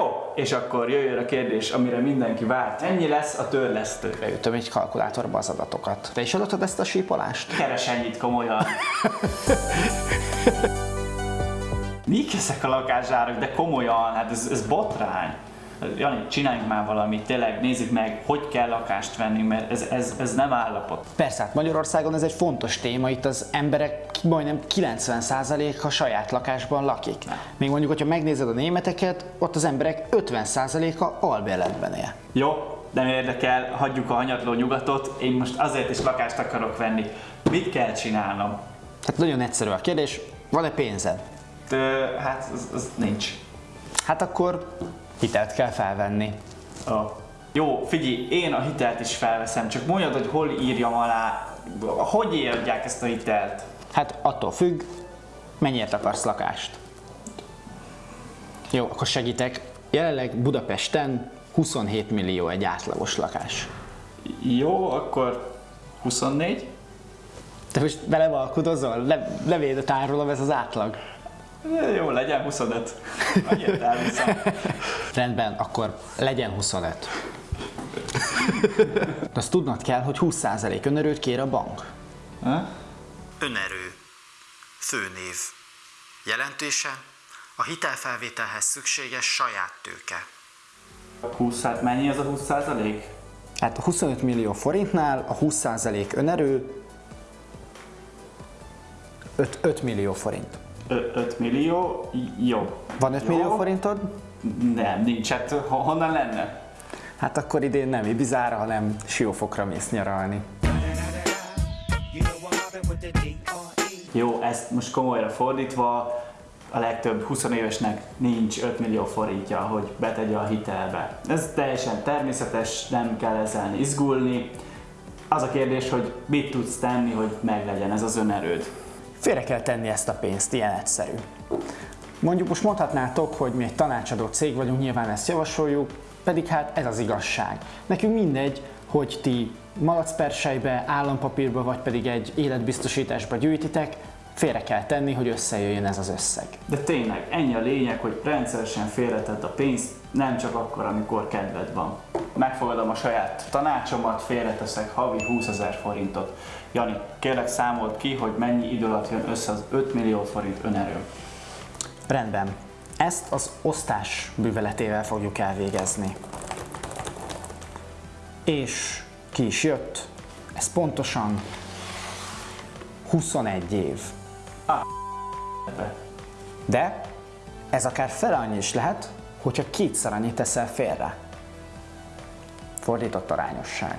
Jó, és akkor jöjjön a kérdés, amire mindenki várt. Ennyi lesz a törlesztő. Beütöm egy kalkulátorba az adatokat. Te is adottad ezt a sípolást? Keres ennyit komolyan. Mik ezek a lakásárak, de komolyan, hát ez, ez botrány. Jani, csináljunk már valamit, tényleg nézzük meg, hogy kell lakást venni, mert ez, ez, ez nem állapot. Persze, hát Magyarországon ez egy fontos téma, itt az emberek majdnem 90%-a saját lakásban lakik. Még mondjuk, hogyha megnézed a németeket, ott az emberek 50%-a albérletben él. Jó, nem érdekel, hagyjuk a hanyatló nyugatot, én most azért is lakást akarok venni. Mit kell csinálnom? Hát nagyon egyszerű a kérdés, van-e pénzed? Ö, hát az, az nincs. Hát akkor hitelt kell felvenni. Oh. Jó, figyelj, én a hitelt is felveszem, csak mondjad, hogy hol írjam alá, hogy írják ezt a hitelt? Hát attól függ, mennyiért akarsz lakást. Jó, akkor segítek. Jelenleg Budapesten 27 millió egy átlagos lakás. Jó, akkor 24? Te most belevalkudozol? Le, levédet árulom, ez az átlag. Jó, legyen 25. Annyit elviszem. Rendben, akkor legyen 25. De azt tudnod kell, hogy 20% önerőt kér a bank. Ha? Önerő. Főnév. Jelentése. A hitelfelvételhez szükséges saját tőke. 20, hát mennyi az a 20 százalék? Hát a 25 millió forintnál a 20% önerő 5, 5 millió forint. 5 millió, jó. Van 5 Jó. millió forintod? Nem, nincs, hát ho- honnan lenne? Hát akkor idén nem Ibizára, hanem Siófokra mész nyaralni. Jó, ezt most komolyra fordítva, a legtöbb 20 évesnek nincs 5 millió forintja, hogy betegye a hitelbe. Ez teljesen természetes, nem kell ezzel izgulni. Az a kérdés, hogy mit tudsz tenni, hogy meglegyen ez az önerőd. Félre kell tenni ezt a pénzt, ilyen egyszerű. Mondjuk most mondhatnátok, hogy mi egy tanácsadó cég vagyunk, nyilván ezt javasoljuk, pedig hát ez az igazság. Nekünk mindegy, hogy ti malacpersejbe, állampapírba vagy pedig egy életbiztosításba gyűjtitek, félre kell tenni, hogy összejöjjön ez az összeg. De tényleg, ennyi a lényeg, hogy rendszeresen félretedd a pénzt, nem csak akkor, amikor kedved van. Megfogadom a saját tanácsomat, félreteszek havi 20 ezer forintot. Jani, kérlek számolt ki, hogy mennyi idő alatt jön össze az 5 millió forint önerő. Rendben. Ezt az osztás műveletével fogjuk elvégezni. És ki is jött? Ez pontosan 21 év. De ez akár fele annyi is lehet, hogyha kétszer annyit teszel félre. Fordított arányosság.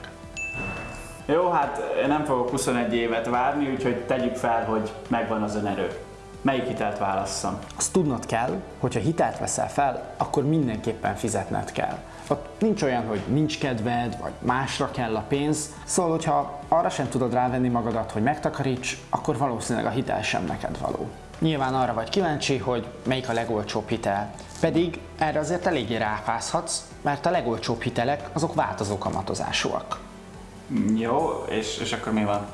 Jó, hát én nem fogok 21 évet várni, úgyhogy tegyük fel, hogy megvan az önerő. Melyik hitelt válasszam? Azt tudnod kell, hogy ha hitelt veszel fel, akkor mindenképpen fizetned kell. Ott nincs olyan, hogy nincs kedved, vagy másra kell a pénz, szóval, hogyha arra sem tudod rávenni magadat, hogy megtakaríts, akkor valószínűleg a hitel sem neked való. Nyilván arra vagy kíváncsi, hogy melyik a legolcsóbb hitel. Pedig erre azért eléggé ráfázhatsz, mert a legolcsóbb hitelek azok változó kamatozásúak. Jó, és, és akkor mi van?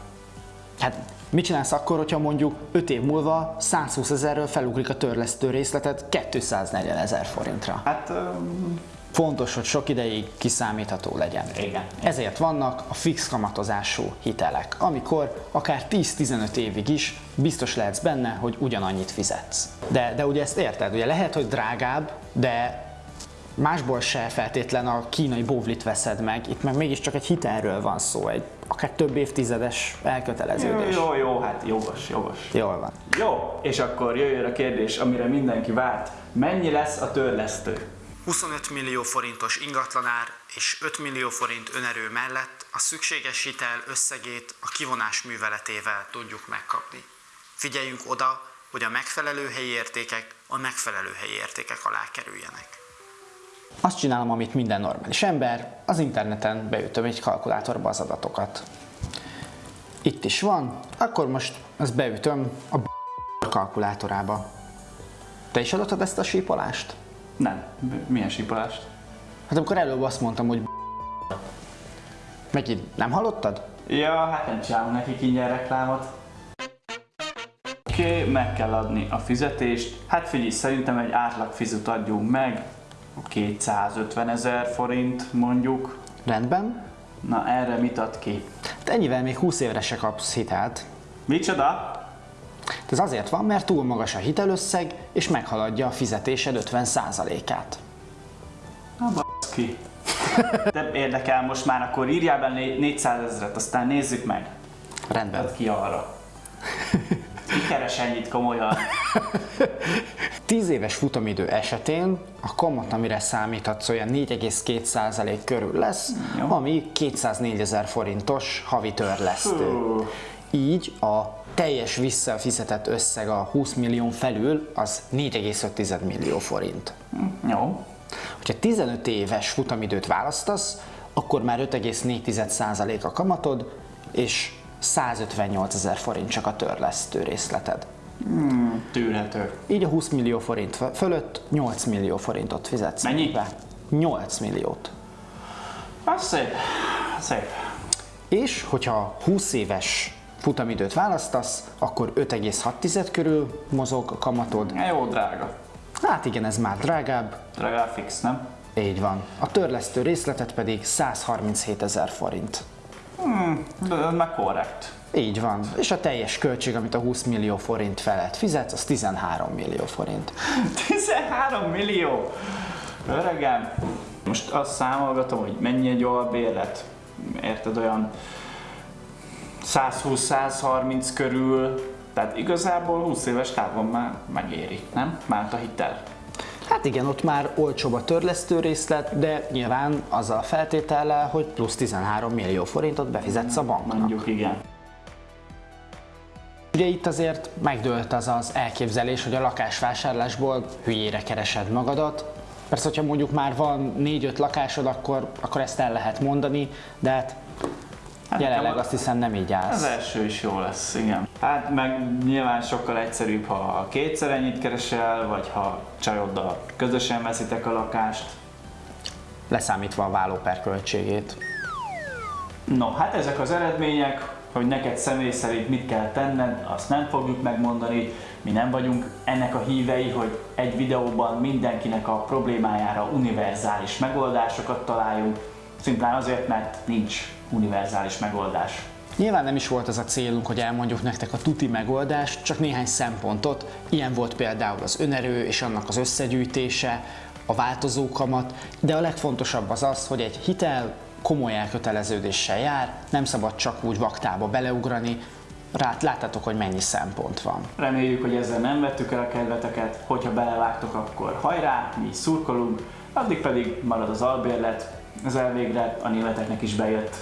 Hát mit csinálsz akkor, hogyha mondjuk 5 év múlva 120 ezerről felugrik a törlesztő részletet 240 ezer forintra? Hát, um, Fontos, hogy sok ideig kiszámítható legyen. Igen. Ezért vannak a fix kamatozású hitelek, amikor akár 10-15 évig is biztos lehetsz benne, hogy ugyanannyit fizetsz. De, de ugye ezt érted, ugye lehet, hogy drágább, de másból se feltétlen a kínai bóvlit veszed meg, itt meg mégiscsak egy hitelről van szó, egy akár több évtizedes jó, elköteleződés. jó, jó, hát jogos, jogos. Jól van. Jó, és akkor jöjjön a kérdés, amire mindenki várt. Mennyi lesz a törlesztő? 25 millió forintos ingatlanár és 5 millió forint önerő mellett a szükséges hitel összegét a kivonás műveletével tudjuk megkapni. Figyeljünk oda, hogy a megfelelő helyi értékek a megfelelő helyi értékek alá kerüljenek. Azt csinálom, amit minden normális ember, az interneten beütöm egy kalkulátorba az adatokat. Itt is van, akkor most ezt beütöm a kalkulátorába. Te is adottad ezt a sípolást? Nem. Milyen sípolást? Hát amikor előbb azt mondtam, hogy Megint nem hallottad? Ja, hát nem csinálunk nekik ingyen reklámot. Oké, okay, meg kell adni a fizetést. Hát figyelj, szerintem egy átlag fizut adjunk meg. 250 ezer forint mondjuk. Rendben? Na erre mit ad ki? Hát ennyivel még 20 évre se kapsz hitelt. Micsoda? Ez azért van, mert túl magas a hitelösszeg, és meghaladja a fizetésed 50%-át. Na baszki. De érdekel most már, akkor írjál be 400 ezeret, aztán nézzük meg. Rendben. Add ki arra. Ki keres ennyit komolyan? 10 éves futamidő esetén a kamat, amire számíthatsz, olyan 4,2% körül lesz, Jó. ami 204 ezer forintos havi törlesztő. Így a teljes visszafizetett összeg a 20 millió felül az 4,5 millió forint. Jó. Ha 15 éves futamidőt választasz, akkor már 5,4% a kamatod, és 158 ezer forint csak a törlesztő részleted. Tűrhető. Így a 20 millió forint fölött 8 millió forintot fizetsz. Mennyi? be. 8 milliót. Az szép. Szép. És hogyha 20 éves futamidőt választasz, akkor 5,6 körül mozog a kamatod. Jó, drága. Hát igen, ez már drágább. Drága fix, nem? Így van. A törlesztő részletet pedig 137 ezer forint. De ez meg korrekt. Így van. És a teljes költség, amit a 20 millió forint felett fizetsz, az 13 millió forint. 13 millió! Öregem! Most azt számolgatom, hogy mennyi egy albérlet. Érted, olyan 120-130 körül. Tehát igazából 20 éves távon már megéri, nem? Már a hitel. Hát igen, ott már olcsóbb a törlesztő részlet, de nyilván azzal a feltétellel, hogy plusz 13 millió forintot befizetsz a banknak. Mondjuk igen. Ugye itt azért megdőlt az az elképzelés, hogy a lakásvásárlásból hülyére keresed magadat. Persze, hogyha mondjuk már van 4-5 lakásod, akkor, akkor ezt el lehet mondani, de hát Hát jelenleg azt hiszem nem így Az állsz. első is jó lesz, igen. Hát meg nyilván sokkal egyszerűbb, ha kétszer ennyit keresel, vagy ha csajoddal közösen veszitek a lakást. Leszámítva a vállóper költségét. No, hát ezek az eredmények, hogy neked személy szerint mit kell tenned, azt nem fogjuk megmondani. Mi nem vagyunk ennek a hívei, hogy egy videóban mindenkinek a problémájára univerzális megoldásokat találjunk, szimplán azért, mert nincs univerzális megoldás. Nyilván nem is volt az a célunk, hogy elmondjuk nektek a tuti megoldást, csak néhány szempontot. Ilyen volt például az önerő és annak az összegyűjtése, a változó kamat, de a legfontosabb az az, hogy egy hitel komoly elköteleződéssel jár, nem szabad csak úgy vaktába beleugrani, Rát, láttátok, hogy mennyi szempont van. Reméljük, hogy ezzel nem vettük el a kedveteket, hogyha belevágtok, akkor hajrá, mi szurkolunk, addig pedig marad az albérlet, ez elvégre a németeknek is bejött.